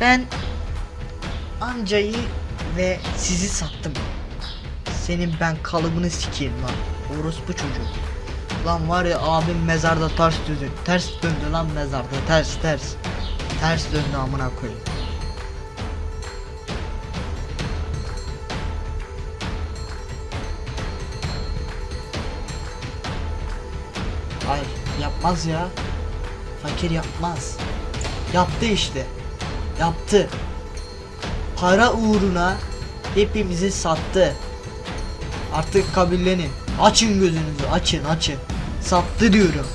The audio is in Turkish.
Ben amcayı ve sizi sattım. Senin ben kalıbını sikeyim lan. Orospu çocuk. Lan var ya abim mezarda ters döndü. Ters döndü lan mezarda ters ters. Ters döndü amına koyayım. Hayır yapmaz ya. Fakir yapmaz. Yaptı işte. Yaptı. Para uğruna hepimizi sattı. Artık kabullenin. Açın gözünüzü açın açın. Sattı diyorum.